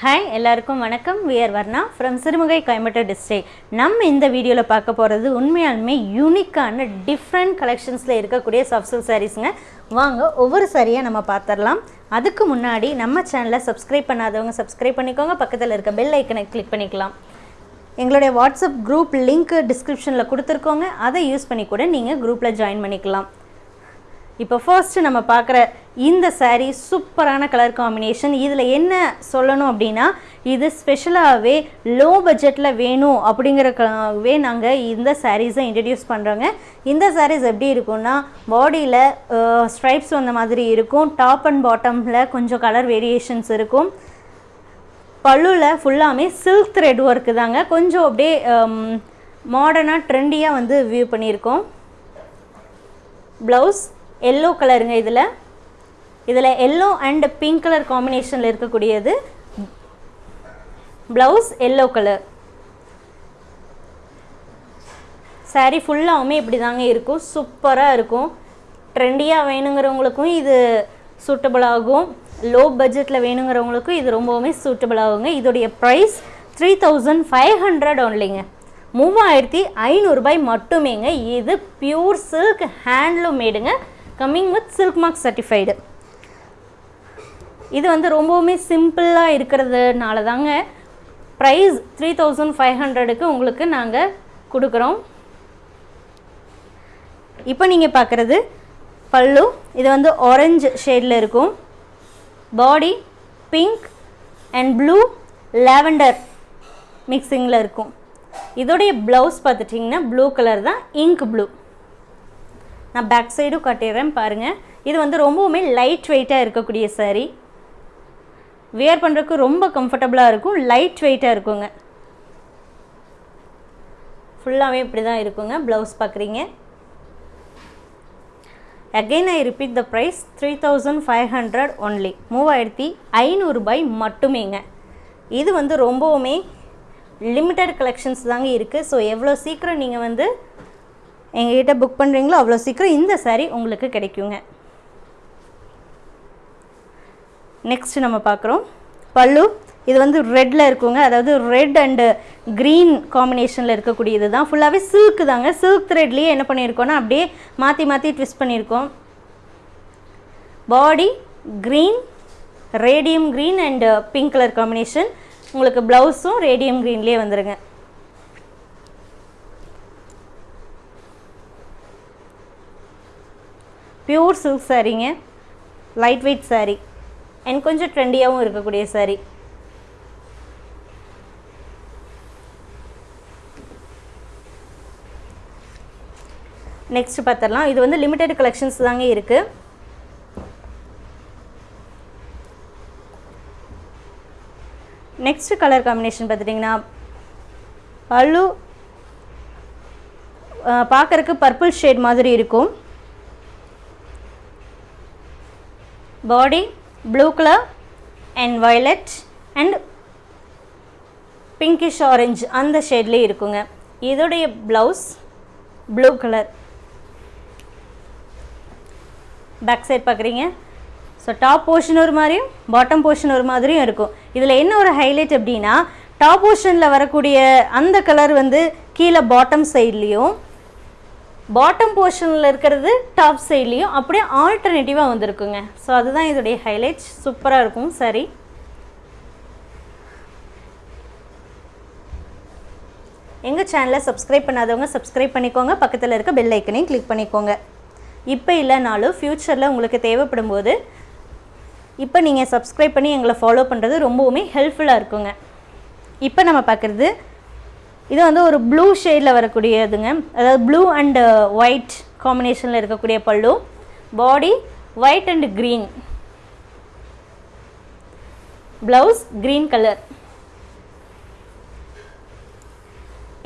Hi எல்லாருக்கும் வணக்கம். We're Varna from Sirumugai Coimbatore district நம்ம இந்த வீடியோவில் பார்க்க போகிறது உண்மையாலுமே யூனிக்கான டிஃப்ரெண்ட் கலெக்ஷன்ஸில் இருக்கக்கூடிய சாஃப்ட் சில்க் சாரீஸுங்க வாங்க ஒவ்வொரு சாரியாக நம்ம பார்த்துடலாம். அதுக்கு முன்னாடி நம்ம சேனலை சப்ஸ்கிரைப் பண்ணாதவங்க சப்ஸ்கிரைப் பண்ணிக்கோங்க. பக்கத்தில் இருக்க பெல் ஐக்கனை கிளிக் பண்ணிக்கலாம். எங்களுடைய வாட்ஸ்அப் குரூப் லிங்க் டிஸ்கிரிப்ஷனில் கொடுத்துருக்கோங்க. அதை யூஸ் பண்ணி கூட நீங்கள் குரூப்பில் ஜாயின் பண்ணிக்கலாம். இப்போ ஃபர்ஸ்ட் நம்ம பார்க்குற இந்த சாரீ சூப்பரான கலர் காம்பினேஷன் இதில் என்ன சொல்லணும் அப்படின்னா இது ஸ்பெஷலாகவே லோ பட்ஜெட்டில் வேணும் அப்படிங்கிறக்காகவே நாங்கள் இந்த சாரீஸை இன்ட்ரடியூஸ் பண்ணுறோங்க இந்த சாரீஸ் எப்படி இருக்கும்னா பாடியில் ஸ்ட்ரைப்ஸ் வந்த மாதிரி இருக்கும். டாப் அண்ட் பாட்டமில் கொஞ்சம் கலர் வேரியேஷன்ஸ் இருக்கும். பல்லுவில் ஃபுல்லாமே சில்க் த்ரெட் ஒர்க்கு தாங்க. கொஞ்சம் அப்படியே மாடர்னாக ட்ரெண்டியாக வந்து வியூ பண்ணியிருக்கோம். ப்ளவுஸ் எல்லோ கலருங்க இதில். இதில் எல்லோ அண்ட் பிங்க் கலர் காம்பினேஷனில் இருக்கக்கூடியது ப்ளவுஸ் எல்லோ கலர் saree ஃபுல்லாகவுமே இப்படி தாங்க இருக்கும். சூப்பராக இருக்கும். ட்ரெண்டியாக வேணுங்கிறவங்களுக்கும் இது சூட்டபிள் ஆகும். லோ பட்ஜெட்டில் வேணுங்கிறவங்களுக்கும் இது ரொம்பவுமே சூட்டபிள் ஆகுங்க. இதோடைய price three thousand five hundred ஒன்லிங்க மூவாயிரத்தி ஐநூறுபாய் மட்டுமேங்க. இது pure silk handloom மேடுங்க coming with silk mark certified இது வந்து ரொம்பவுமே சிம்பிளாக இருக்கிறதுனால தாங்க ப்ரைஸ் த்ரீ தௌசண்ட் ஃபைவ் ஹண்ட்ரடுக்கு உங்களுக்கு நாங்கள் கொடுக்குறோம். இப்போ நீங்கள் பார்க்குறது பல்லு. இது வந்து ஆரஞ்சு ஷேடில் இருக்கும். Body pink and blue lavender மிக்சிங்கில் இருக்கும். இதோடைய ப்ளவுஸ் பார்த்துட்டிங்கன்னா ப்ளூ கலர் தான் இங்க் ப்ளூ நான் பேக் சைடும் கட்டிடுறேன் பாருங்கள் இது வந்து ரொம்பவுமே லைட் வெயிட்டாக இருக்கக்கூடிய saree. வியர் பண்ணுறதுக்கு ரொம்ப கம்ஃபர்டபுளாக இருக்கும். லைட் வெயிட்டாக இருக்குங்க. ஃபுல்லாகவே இப்படி தான் இருக்குங்க. ப்ளவுஸ் பார்க்குறீங்க again I repeat the price three thousand five hundred only மூவாயிரத்தி ஐநூறுபாய் மட்டுமேங்க. இது வந்து ரொம்பவுமே லிமிட்டட் கலெக்ஷன்ஸ் தாங்க இருக்குது ஸோ எவ்வளோ சீக்கிரம் நீங்கள் வந்து எங்ககிட்ட புக் பண்ணுறீங்களோ அவ்வளோ சீக்கிரம் இந்த சாரீ உங்களுக்கு கிடைக்குங்க. நெக்ஸ்ட் நம்ம பார்க்குறோம். பல்லு இது வந்து ரெட்டில் இருக்குங்க. அதாவது ரெட் அண்டு க்ரீன் காம்பினேஷனில் இருக்கக்கூடியது தான். ஃபுல்லாகவே சில்க் தாங்க. சில்க் த்ரெட்லேயே என்ன பண்ணியிருக்கோன்னா அப்படியே மாற்றி மாற்றி ட்விஸ்ட் பண்ணியிருக்கோம். Body green radium green and pink colour combination உங்களுக்கு ப்ளவுஸும் ரேடியம் க்ரீன்லேயே வந்துடுங்க பியூர் சில்க் சாரீங்க லைட் வெயிட் saree. அண்ட் கொஞ்சம் ட்ரெண்டியாகவும் இருக்கக்கூடிய saree. நெக்ஸ்ட் பார்த்துடலாம். இது வந்து லிமிட்டெட் கலெக்ஷன்ஸ் தாங்க இருக்குது நெக்ஸ்ட் கலர் காம்பினேஷன் பார்த்துட்டிங்கன்னா பல்லு பார்க்குறக்கு பர்பிள் ஷேட் மாதிரி இருக்கும். Body blue colour and violet and pinkish orange அந்த ஷேட்லேயே இருக்குங்க. இதோடைய blouse blue colour back side பார்க்குறீங்க ஸோ டாப் போர்ஷன் ஒரு மாதிரியும் பாட்டம் போர்ஷன் ஒரு மாதிரியும் இருக்கும். இதில் என்ன ஒரு ஹைலைட் அப்படின்னா டாப் போர்ஷனில் வரக்கூடிய அந்த கலர் வந்து கீழே பாட்டம் சைட்லேயும் பாட்டம் போர்ஷனில் இருக்கிறது டாப் சைட்லேயும் அப்படியே ஆல்டர்னேட்டிவாக வந்திருக்குங்க. ஸோ அதுதான் இதோடைய ஹைலைட்ஸ் சூப்பராக இருக்கும். சரி. எங்கள் சேனலை சப்ஸ்கிரைப் பண்ணாதவங்க சப்ஸ்கிரைப் பண்ணிக்கோங்க. பக்கத்தில் இருக்க பெல் ஐக்கனையும் கிளிக் பண்ணிக்கோங்க. இப்போ இல்லைனாலும் ஃப்யூச்சரில் உங்களுக்கு தேவைப்படும் போது இப்போ நீங்கள் சப்ஸ்கிரைப் பண்ணி எங்களை ஃபாலோ பண்ணுறது ரொம்பவுமே ஹெல்ப்ஃபுல்லாக இருக்குங்க. இப்போ நம்ம பார்க்குறது இது வந்து ஒரு ப்ளூ ஷேடில் வரக்கூடியதுங்க. அதாவது ப்ளூ அண்டு ஒயிட் காம்பினேஷனில் இருக்கக்கூடிய pallu. Body white and green blouse green colour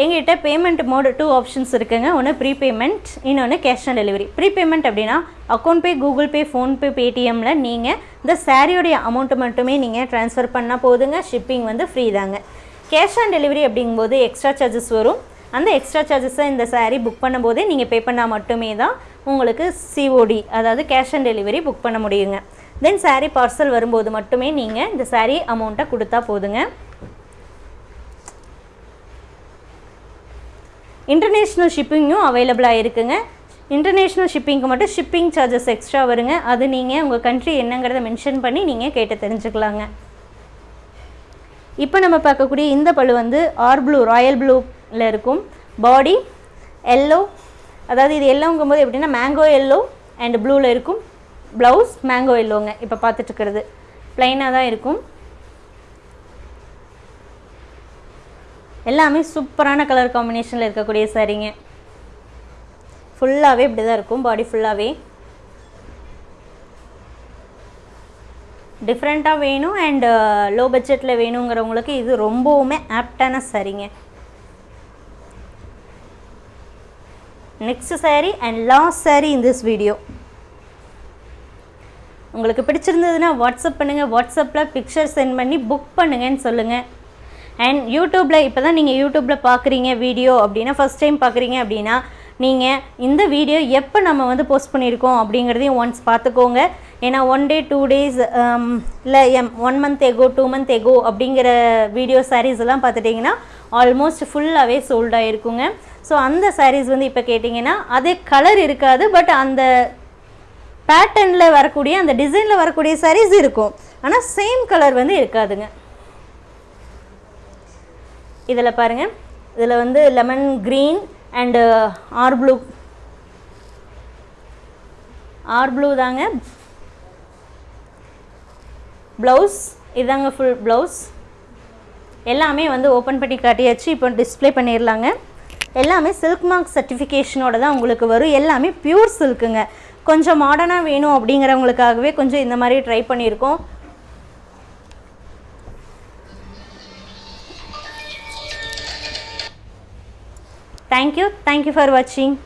எங்கிட்ட பேமெண்ட் மோடு டூ ஆப்ஷன்ஸ் இருக்குங்க. ஒன்று ப்ரீபேமெண்ட் இன்னொன்று கேஷ் ஆன் டெலிவரி ப்ரீபேமெண்ட் அப்படின்னா account pay Google pay PhonePe பேடிஎம்மில் நீங்கள் இந்த சாரியோடைய அமௌண்ட்டு மட்டுமே நீங்கள் ட்ரான்ஸ்ஃபர் பண்ணால் போதுங்க. ஷிப்பிங் வந்து ஃப்ரீ தாங்க. கேஷ் ஆன் டெலிவரி அப்படிங்கும்போது எக்ஸ்ட்ரா சார்ஜஸ் வரும். அந்த எக்ஸ்ட்ரா சார்ஜஸை இந்த சாரீ புக் பண்ணும்போதே நீங்கள் பே பண்ணால் மட்டுமே தான் உங்களுக்கு சிஓடி அதாவது கேஷ் ஆன் டெலிவரி புக் பண்ண முடியுங்க. தென் சாரீ பார்சல் வரும்போது மட்டுமே நீங்கள் இந்த சாரீ அமௌண்ட்டை கொடுத்தா போதுங்க. இன்டர்நேஷ்னல் ஷிப்பிங்கும் அவைலபிளாக இருக்குங்க இன்டர்நேஷ்னல் ஷிப்பிங்க்கு மட்டும் ஷிப்பிங் சார்ஜஸ் எக்ஸ்ட்ரா வருங்க. அது நீங்கள் உங்கள் கண்ட்ரி என்னங்கிறத மென்ஷன் பண்ணி நீங்கள் கேட்டு தெரிஞ்சுக்கலாங்க. இப்போ நம்ம பார்க்கக்கூடிய இந்த பழு வந்து ஆர் ப்ளூ ராயல் ப்ளூவில் இருக்கும். பாடி எல்லோ அதாவது இது எல்லோங்கும்போது எப்படின்னா மேங்கோ எல்லோ அண்ட் ப்ளூவில் இருக்கும். ப்ளவுஸ் மேங்கோ எல்லோங்க இப்போ பார்த்துட்டுருக்கிறது. ப்ளைனாக தான் இருக்கும். எல்லாமே சூப்பரான கலர் காம்பினேஷனில் இருக்கக்கூடிய சரிங்க ஃபுல்லாகவே இப்படி தான் இருக்கும். பாடி ஃபுல்லாகவே டிஃப்ரெண்ட்டாக வேணும் அண்ட் லோ பட்ஜெட்டில் வேணுங்கிறவங்களுக்கு இது ரொம்பவுமே ஆப்டான சரிங்க. Next sari and last sari in this video உங்களுக்கு பிடிச்சிருந்ததுன்னா வாட்ஸ்அப் பண்ணுங்கள் வாட்ஸ்அப்பில் பிக்சர் சென்ட் பண்ணி புக் பண்ணுங்கன்னு சொல்லுங்கள் அண்ட் யூடியூப்பில் இப்போ தான் நீங்கள் யூடியூப்பில் பார்க்குறீங்க வீடியோ அப்படின்னா ஃபஸ்ட் டைம் பார்க்குறீங்க அப்படின்னா நீங்கள் இந்த வீடியோ எப்போ நம்ம வந்து போஸ்ட் பண்ணியிருக்கோம் அப்படிங்கிறதையும் ஒன்ஸ் பார்த்துக்கோங்க ஏன்னா ஒன் டே டூ டேஸ் இல்லை M one month ago two month ago அப்படிங்கிற வீடியோ சாரீஸ் எல்லாம் பார்த்துட்டிங்கன்னா ஆல்மோஸ்ட் ஃபுல்லாகவே சோல்ட் ஆகிருக்குங்க ஸோ அந்த சாரீஸ் வந்து இப்போ கேட்டிங்கன்னா அதே கலர் இருக்காது பட் அந்த பேட்டர்னில் வரக்கூடிய அந்த டிசைனில் வரக்கூடிய சாரீஸ் இருக்கும். ஆனால் சேம் கலர் வந்து இருக்காதுங்க. இதில் பாருங்கள் இதில் வந்து lemon green and or blue or blue தாங்க. ப்ளவுஸ் இதாங்க ஃபுல் ப்ளவுஸ். எல்லாமே வந்து ஓப்பன் பண்ணி காட்டியாச்சு இப்போ டிஸ்ப்ளே பண்ணிடலாங்க எல்லாமே சில்க் மார்க் சர்டிஃபிகேஷனோட தான் உங்களுக்கு வரும். எல்லாமே பியூர் சில்க்குங்க கொஞ்சம் மாடர்னாக வேணும் அப்படிங்கிறவங்களுக்காகவே கொஞ்சம் இந்த மாதிரி ட்ரை பண்ணியிருக்கோம் தேங்க்யூ தேங்க்யூ ஃபார் வாட்சிங்